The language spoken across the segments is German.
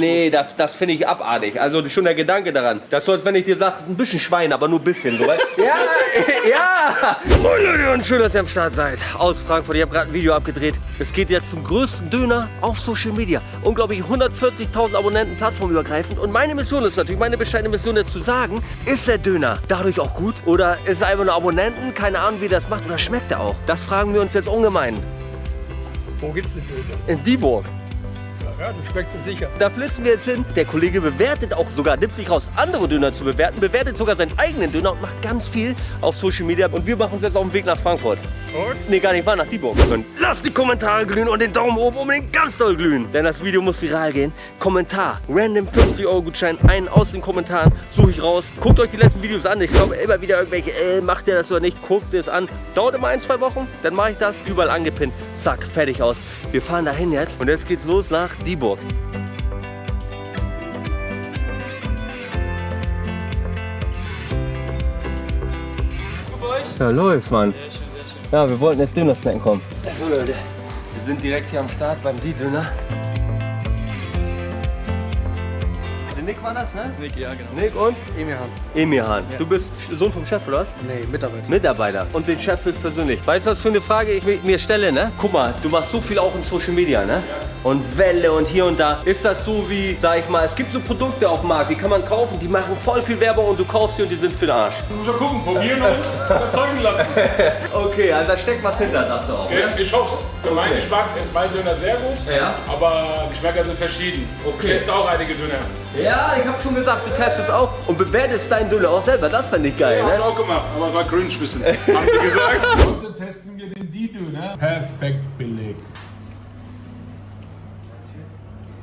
Nee, das, das finde ich abartig. Also schon der Gedanke daran. Das ist so, als wenn ich dir sage, ein bisschen Schwein, aber nur ein bisschen. So, ja, ja. Moin Leute und schön, dass ihr am Start seid. Aus Frankfurt. Ich habe gerade ein Video abgedreht. Es geht jetzt zum größten Döner auf Social Media. Unglaublich 140.000 Abonnenten plattformübergreifend. Und meine Mission ist natürlich, meine bescheidene Mission jetzt zu sagen, ist der Döner dadurch auch gut? Oder ist er einfach nur Abonnenten? Keine Ahnung, wie das macht. Oder schmeckt er auch? Das fragen wir uns jetzt ungemein. Wo gibt's den Döner? In Dieburg. Ja, du schmeckt es sicher. Da flitzen wir jetzt hin. Der Kollege bewertet auch sogar, nimmt sich raus, andere Döner zu bewerten, bewertet sogar seinen eigenen Döner und macht ganz viel auf Social Media. Und wir machen uns jetzt auf den Weg nach Frankfurt. Und? Nee, gar nicht wahr, nach Dieburg. Und lasst die Kommentare glühen und den Daumen oben unbedingt ganz doll glühen. Denn das Video muss viral gehen. Kommentar, random 50 Euro Gutschein, einen aus den Kommentaren, suche ich raus. Guckt euch die letzten Videos an. Ich glaube immer wieder irgendwelche, äh, macht ihr das oder nicht, guckt es an. Dauert immer ein, zwei Wochen, dann mache ich das, überall angepinnt. Zack, fertig aus. Wir fahren dahin jetzt und jetzt geht's los nach Dieburg. Ja, läuft, Mann. Ja, wir wollten jetzt Döner snacken kommen. So, Leute, wir sind direkt hier am Start beim Die-Döner. Nick war das, ne? Nick, ja, genau. Nick und? Emirhan. Emirhan. Du bist Sohn vom Chef, oder was? Nee, Mitarbeiter. Mitarbeiter. Und den Chef jetzt persönlich. Weißt du, was für eine Frage ich mi- mir stelle, ne? Guck mal, du machst so viel auch in Social Media, ne? Und Welle und hier und da. Ist das so wie, sag ich mal, es gibt so Produkte auf dem Markt, die kann man kaufen, die machen voll viel Werbung und du kaufst sie und die sind für den Arsch. Ja gucken, probieren und überzeugen lassen. Okay, also da steckt was hinter, sagst du auch. Ja, ich hoffe Für meinen Okay. Geschmack ist mein Döner sehr gut, Ja. aber Geschmäcker sind verschieden. Okay. Ich teste auch einige Döner. Ja, ich habe schon gesagt, du testest auch und bewertest deinen Döner auch selber. Das fand ich geil, Hab ich ne? auch gemacht, aber es war cringe ein bisschen. Haben die gesagt. Heute testen wir den Die-Döner. Perfekt belegt.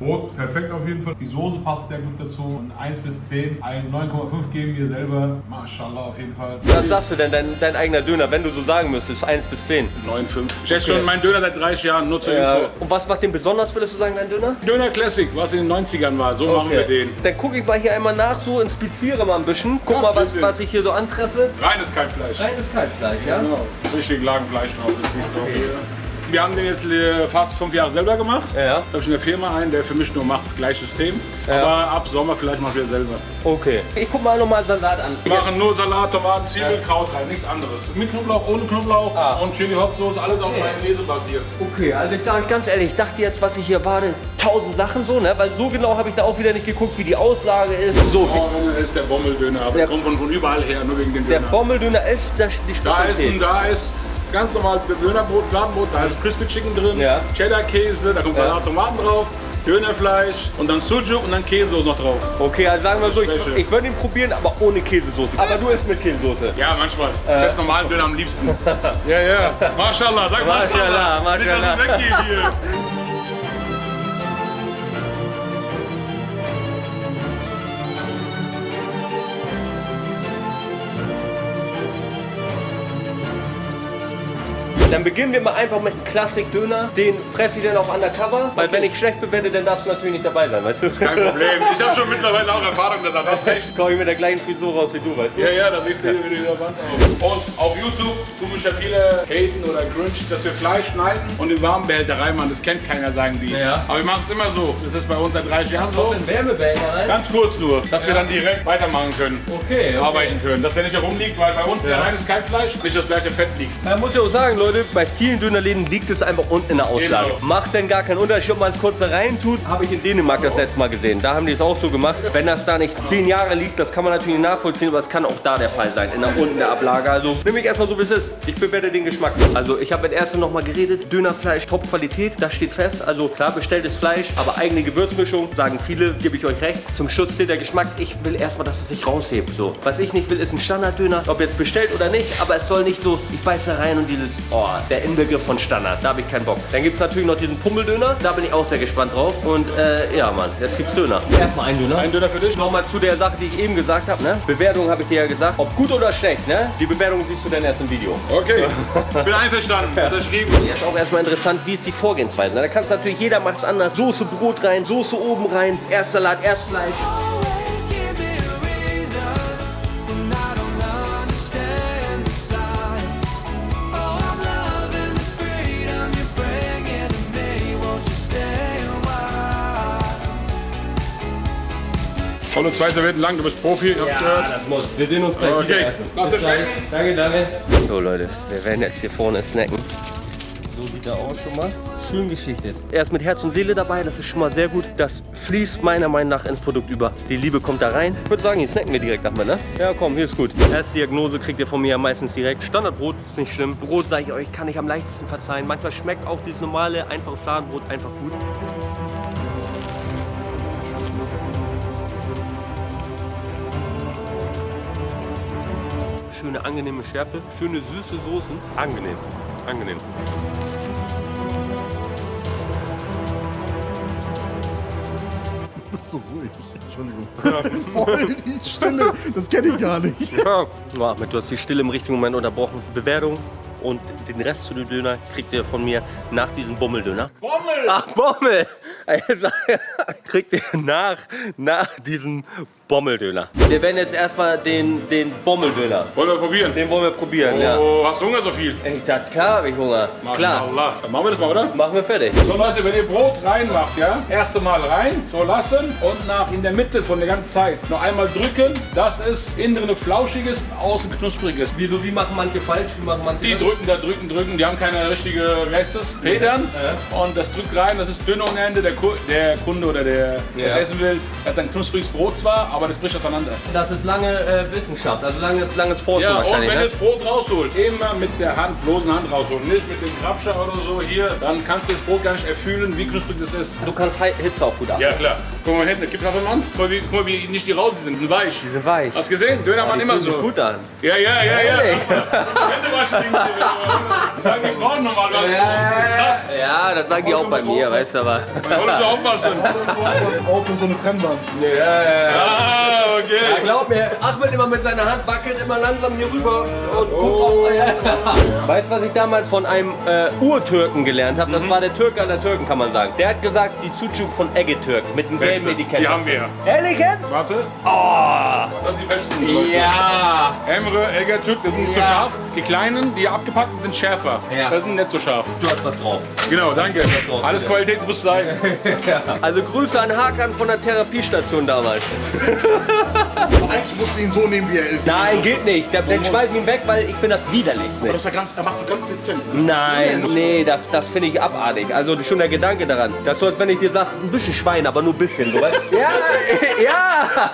Brot perfekt auf jeden Fall. Die Soße passt sehr gut dazu. Und 1 bis 10, ein 9,5 geben wir selber. Mashallah auf jeden Fall. Was sagst du denn, dein, dein eigener Döner, wenn du so sagen müsstest, 1 bis 10? 9,5. Ich esse schon meinen Döner seit 30 Jahren, nur zur Ja. Info. Und was macht den besonders, würdest du sagen, dein Döner? Döner Classic, was in den 90ern war, so machen wir den. Dann gucke ich mal hier einmal nach, so inspiziere mal ein bisschen. Guck Ja, mal, was, was ich hier so antreffe. Reines Kalbfleisch. Reines Kalbfleisch, ja? Genau. Richtig Lagenfleisch drauf, das siehst du auch hier. Wir haben den jetzt äh, fast fünf Jahre selber gemacht. Ja. Da habe ich in der Firma einen, der für mich nur macht das gleiche System. Ja. Aber ab Sommer vielleicht machen wir selber. Okay. Ich guck mal nochmal Salat an. Wir machen nur Salat, Tomaten, Zwiebeln, Kraut rein, nichts anderes. Mit Knoblauch, ohne Knoblauch Ah. und Chili Hopsauce, alles auf Mayonnaise basiert. Okay, also ich sage euch ganz ehrlich, ich dachte jetzt, was ich hier warte, tausend Sachen so, ne? Weil so genau habe ich da auch wieder nicht geguckt, wie die Aussage ist. So, Döner ist der Bommeldöner, aber Der- der kommt von, von überall her, nur wegen dem der Döner. Bommeldöner ist das, die Da ist, Spezialität. ein, da ist ganz normal Dönerbrot, Fladenbrot, da ist Crispy Chicken drin, Ja. Cheddar-Käse, da kommt Ja. Salat, Tomaten drauf, Dönerfleisch und dann Sujuk und dann Käse noch drauf. Okay, also sagen wir so, ich, ich würde ihn probieren, aber ohne Käsesoße. Aber du isst mit Käsesoße. Ja, manchmal. Ich esse normalen Döner am liebsten. ja, ja. Mashallah, sag Mashallah, Mashallah. Nicht, dass Mashallah. es weggeht hier. Dann beginnen wir mal einfach mit einem Klassik-Döner. Den fresse ich dann auch undercover. Weil wenn ich schlecht bewerte, dann darfst du natürlich nicht dabei sein, weißt du? Kein Problem. Ich habe schon mittlerweile auch Erfahrung, dass er das echt. Komm ich mit der gleichen Frisur raus wie du, weißt du? Ja, ja, da siehst du hier wieder Wand auf. Und auf YouTube tun mich ja viele haten oder cringe, dass wir Fleisch schneiden und in Warmbehälter reinmachen. Das kennt keiner, sagen die. Ja. Aber wir machen es immer so. Das ist bei uns seit 30 Jahren so. In Wärmebehälter rein. Ganz kurz nur, dass wir dann direkt weitermachen können. Okay, okay. Arbeiten können. Dass der nicht herumliegt, weil bei uns Ja. der reines Kalbfleisch nicht das gleiche Fett liegt. Man muss ja auch sagen, Leute, bei vielen Dönerläden liegt es einfach unten in der Auslage. Genau. Macht denn gar keinen Unterschied, ob man es kurz da rein tut. Habe ich in Dänemark das letzte Mal gesehen. Da haben die es auch so gemacht. Wenn das da nicht zehn Jahre liegt, das kann man natürlich nicht nachvollziehen, aber es kann auch da der Fall sein, in der unten der Ablage. Also nehme ich erstmal so, wie es ist. Ich bewerte den Geschmack. Also ich habe mit Ersten noch mal geredet. Dönerfleisch, Top-Qualität, das steht fest. Also klar, bestelltes Fleisch, aber eigene Gewürzmischung, sagen viele, gebe ich euch recht. Zum Schluss zählt der Geschmack. Ich will erstmal, dass es sich raushebt. So. Was ich nicht will, ist ein Standarddöner. Ob jetzt bestellt oder nicht, aber es soll nicht so, ich beiße rein und dieses, oh, der Inbegriff von Standard. Da habe ich keinen Bock. Dann gibt es natürlich noch diesen Pummeldöner. Da bin ich auch sehr gespannt drauf. Und äh, ja, Mann, jetzt gibt's Döner. Erstmal ein Döner. Ein Döner für dich. Nochmal zu der Sache, die ich eben gesagt habe. Ne? Bewertung habe ich dir ja gesagt. Ob gut oder schlecht, ne? Die Bewertung siehst du dann erst im Video. Okay, bin einverstanden. Unterschrieben. Jetzt auch erstmal interessant, wie ist die Vorgehensweise. Da kannst du natürlich, jeder macht es anders. Soße Brot rein, Soße oben rein, erst Salat, erst Fleisch. Volle zwei Servietten lang, du bist Profi. ich hab's gehört. das muss. Wir sehen uns gleich Okay. Danke, danke. So Leute, wir werden jetzt hier vorne snacken. So sieht er aus schon mal. Schön geschichtet. Er ist mit Herz und Seele dabei, das ist schon mal sehr gut. Das fließt meiner Meinung nach ins Produkt über. Die Liebe kommt da rein. Ich würde sagen, hier snacken wir direkt nach ne? Ja, komm, hier ist gut. Erste Diagnose kriegt ihr von mir ja meistens direkt. Standardbrot ist nicht schlimm. Brot, sage ich euch, kann ich am leichtesten verzeihen. Manchmal schmeckt auch dieses normale, einfache Fladenbrot einfach gut. Schöne, angenehme Schärfe. Schöne, süße Soßen. Angenehm. Angenehm. Du bist so ruhig. Entschuldigung. Voll die Stille. Das kenne ich gar nicht. Ja, ja, Ahmed, du hast die Stille im richtigen Moment unterbrochen. Bewertung und den Rest zu dem Döner kriegt ihr von mir nach diesem Bummeldöner. Bommel! Ach, Bommel! Kriegt ihr nach, nach diesem Bommeldöner. Wir werden jetzt erstmal den, den Bommeldöner. Wollen wir probieren? Den wollen wir probieren, ja. Oh, hast du Hunger so viel? Ich dachte, klar habe ich Hunger. Klar. Dann machen wir das mal, oder? Machen wir fertig. So Leute, wenn ihr Brot reinmacht, ja, erste Mal rein, so lassen und nach in der Mitte von der ganzen Zeit noch einmal drücken, dass es innen drin flauschiges, außen knuspriges. Wieso, wie machen manche falsch, wie machen manche Die drücken da, drücken, drücken, die haben keine richtige, das, Federn. Und das drückt rein, das ist dünn ohne Ende. Der, Ku- der Kunde oder der, der Ja. essen will, hat ein knuspriges Brot zwar, aber das bricht auseinander. Das ist lange äh, Wissenschaft, also langes, langes Forschen Ja, und wahrscheinlich. wenn ne? ihr das Brot rausholt, immer mit der Hand, bloßen Hand rausholen, nicht mit dem Grabscher oder so hier, dann kannst du das Brot gar nicht erfühlen, wie knusprig das ist. Du kannst Hi- Hitze auch gut ab. Ja klar. Guck mal hinten, gib Hafermann. Guck mal, wie, guck mal, wie nicht die raus sind, die sind weich. Die sind weich. Hast du gesehen? Dönermann Die immer so. gut an. Ja, ja, ja, ja. Ehrlich? Hände waschen, die- sagen die Frauen normalerweise. Das ist krass. Ja, das sagen die auch bei mir, weißt du aber. Wollen sie aufwaschen? Das Auto so eine Trennwand. Ah, okay. Ja, glaub mir, Ahmed immer mit seiner Hand wackelt immer langsam hier rüber und guckt auf euer. Weißt du, was ich damals von einem äh, Urtürken gelernt habe? Das war der Türke aller Türken, kann man sagen. Der hat gesagt, die Sucuk von Eggetürk mit dem gelben Beste. Etikett. Die haben wir. Ehrlich jetzt? Warte. Oh, Das sind die besten. Leute. ja. Emre, Egertürk, das sind nicht so Ja. scharf. Die kleinen, die abgepackten, sind schärfer. Ja. Das sind nicht so scharf. Du hast was drauf. Genau, danke. drauf, Alles bitte. Qualität muss sein. Also Grüße an Hakan von der Therapiestation damals. Aber eigentlich musst du ihn so nehmen, wie er ist. Nein, geht nicht. Dann dann schmeiß ich ihn weg, weil ich finde das widerlich. Aber das ist ja ganz, er macht das ganz dezent. ne? Nein, nee, das, das finde ich abartig. Also schon der Gedanke daran. Das ist so, als wenn ich dir sage, ein bisschen Schwein, aber nur ein bisschen. So, ja, ja.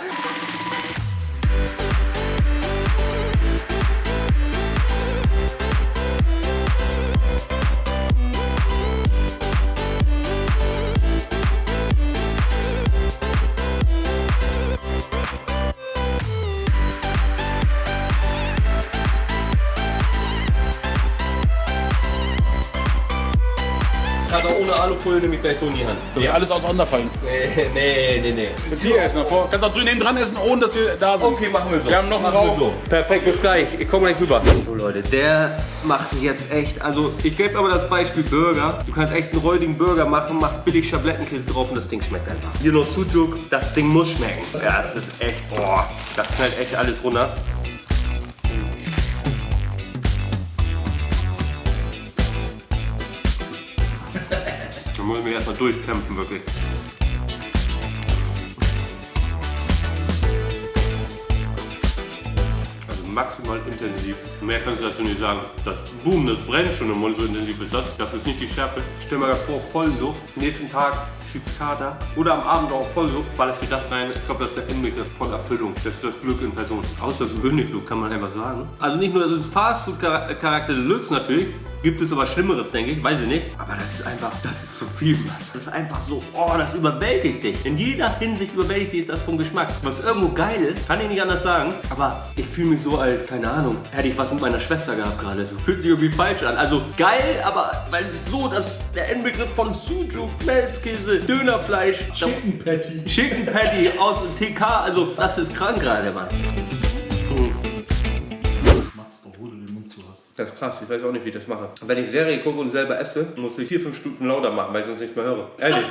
Aber ohne Alufolie nehme ich gleich so in die Hand. Die alles auseinanderfallen. Nee, nee, nee, nee. Mit hier essen. Davor. Kannst auch drüben neben dran essen, ohne dass wir da sind. Okay, machen wir so. Wir haben noch einen Raum. So. Perfekt, bis gleich. Ich komme gleich rüber. So Leute, der macht jetzt echt, also ich gebe aber das Beispiel Burger. Du kannst echt einen räudigen Burger machen, machst billig Schablettenkäse drauf und das Ding schmeckt einfach. Hier noch Sujuk, das Ding muss schmecken. Ja, es ist echt, boah, das knallt echt alles runter. Erstmal durchkämpfen, wirklich. Also maximal intensiv. Mehr kannst du dazu nicht sagen. Das Boom, das brennt schon im Mund, so intensiv ist das. Das ist nicht die Schärfe. Stell mir vor, Vollsucht. Nächsten Tag Kater. Oder am Abend auch Vollsucht. Ballerst dir das rein. Ich glaube, das ist der Inbegriff von Erfüllung. Das ist das Glück in Person. Außergewöhnlich, so kann man einfach sagen. Also nicht nur, das ist Fastfood-Charakter Deluxe natürlich. Gibt es aber Schlimmeres, denke ich. Weiß ich nicht. Aber das ist einfach, das ist zu viel, Mann. Das ist einfach so, oh, das überwältigt dich. In jeder Hinsicht überwältigt dich das vom Geschmack. Was irgendwo geil ist, kann ich nicht anders sagen. Aber ich fühle mich so als, keine Ahnung, hätte ich was mit meiner Schwester gehabt gerade. So fühlt sich irgendwie falsch an. Also geil, aber weil so, dass der Endbegriff von Sujuk, Melzkäse, Dönerfleisch, Chicken Patty. Chicken Patty aus TK, also das ist krank gerade, Mann. Schmatzt doch, wo du den Mund zu hast. Das ist krass, ich weiß auch nicht, wie ich das mache. Wenn ich Serie gucke und selber esse, muss ich vier, fünf Stunden lauter machen, weil ich sonst nicht mehr höre. Ehrlich.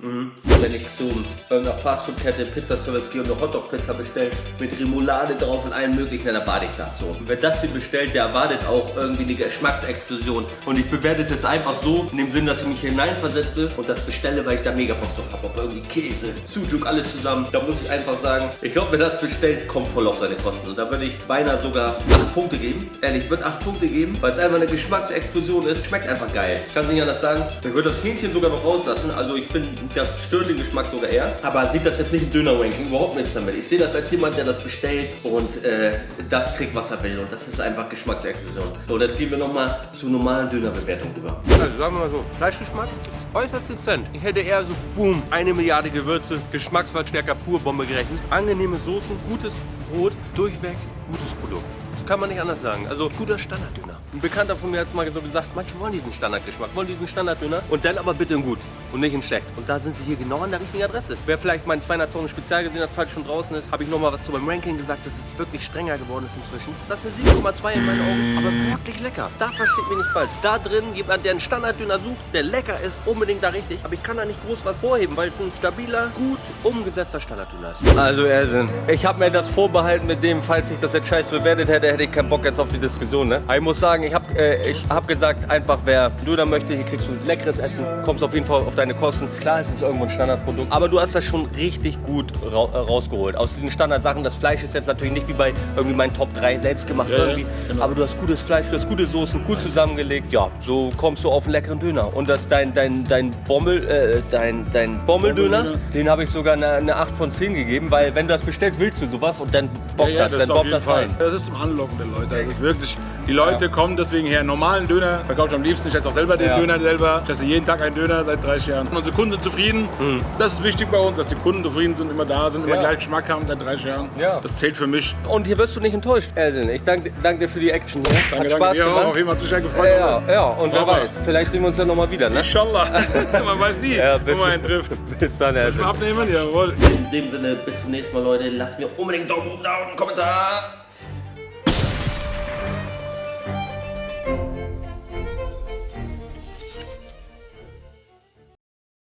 Wenn ich zu irgendeiner Fastfood-Kette Pizzaservice gehe und eine Hotdog-Pizza bestelle mit Remoulade drauf und allem möglichen, dann erwarte ich das so. Und wer das hier bestellt, der erwartet auch irgendwie eine Geschmacksexplosion. Und ich bewerte es jetzt einfach so, in dem Sinn, dass ich mich hineinversetze und das bestelle, weil ich da mega Bock drauf habe. Auf irgendwie Käse, Sujuk, alles zusammen. Da muss ich einfach sagen, ich glaube, wer das bestellt, kommt voll auf seine Kosten. Und da würde ich beinahe sogar 8 Punkte geben. Ehrlich, ich würde 8 Punkte geben, weil es einfach eine Geschmacksexplosion ist. Schmeckt einfach geil. Kann nicht anders sagen. Ich würde das Hähnchen sogar noch rauslassen. Also ich finde, das stört den Geschmack sogar eher. Aber sieht das jetzt nicht im Döner-Ranking, überhaupt nichts damit. Ich sehe das als jemand, der das bestellt und äh, das kriegt, was er will. Und das ist einfach Geschmacksexplosion. So, jetzt gehen wir nochmal zur normalen Dönerbewertung rüber. Also sagen wir mal so, Fleischgeschmack ist äußerst dezent. Ich hätte eher so, boom, eine Milliarde Gewürze, Geschmacksverstärker pur Bombe gerechnet. Angenehme Soßen, gutes Brot, durchweg gutes Produkt. Das kann man nicht anders sagen. Also guter Standarddöner. Ein Bekannter von mir hat es mal so gesagt, manche wollen diesen Standardgeschmack, wollen diesen Standarddöner und dann aber bitte in gut und nicht in schlecht. Und da sind sie hier genau an der richtigen Adresse. Wer vielleicht mein 200 Tonnen Spezial gesehen hat, falls schon draußen ist, habe ich nochmal was zu meinem Ranking gesagt, dass es wirklich strenger geworden ist inzwischen. Das ist eine 7,2 in meinen Augen, aber wirklich lecker. Da versteht mich nicht falsch. Da drin jemand, der einen Standarddöner sucht, der lecker ist, unbedingt da richtig. Aber ich kann da nicht groß was vorheben, weil es ein stabiler, gut umgesetzter Standarddöner ist. Also Ersin, ich habe mir das vorbehalten mit dem, falls ich das jetzt scheiß bewertet hätte, hätte ich keinen Bock jetzt auf die Diskussion. Ne? Aber ich muss sagen, ich habe äh, ich hab gesagt, einfach wer Döner möchte, hier kriegst du leckeres Essen, kommst auf jeden Fall auf deine Kosten. Klar, es ist irgendwo ein Standardprodukt, aber du hast das schon richtig gut ra äh, rausgeholt. Aus diesen Standardsachen, das Fleisch ist jetzt natürlich nicht wie bei irgendwie meinen Top 3 selbst gemacht Ja, ja, irgendwie, genau. aber du hast gutes Fleisch, du hast gute Soßen, gut zusammengelegt. Ja, so kommst du auf einen leckeren Döner. Und das dein dein dein Bommel äh, dein dein Bommeldöner, Bommeldöner. den habe ich sogar eine, eine 8 von 10 gegeben, weil wenn du das bestellst, willst du sowas und dann bockt das, dann ist auf bockt jeden das rein. Das ist zum Anlocken der Leute. Das ist wirklich, die Leute kommen deswegen her. Normalen Döner verkaufe ich am liebsten. Ich esse auch selber den Ja. Döner selber. Ich esse jeden Tag einen Döner seit 30 Jahren. Unsere Kunden zufrieden. Das ist wichtig bei uns, dass die Kunden zufrieden sind, immer da sind, immer Ja. gleich Geschmack haben seit 30 Jahren. Ja. Das zählt für mich. Und hier wirst du nicht enttäuscht, Elden. Ich danke dank dir für die Action hier. Danke, Hat danke Spaß auch. gemacht. Auf jeden Fall hat mich sehr gefreut. Ja, ja, und wer weiß, vielleicht sehen wir uns dann nochmal wieder, ne? Inshallah. Man weiß nie, Ja, wo bis- man einen trifft. Bis dann, Elden. Abnehmen? Jawohl. In dem Sinne, bis zum nächsten Mal, Leute. Lasst mir unbedingt einen Daumen da und einen Kommentar.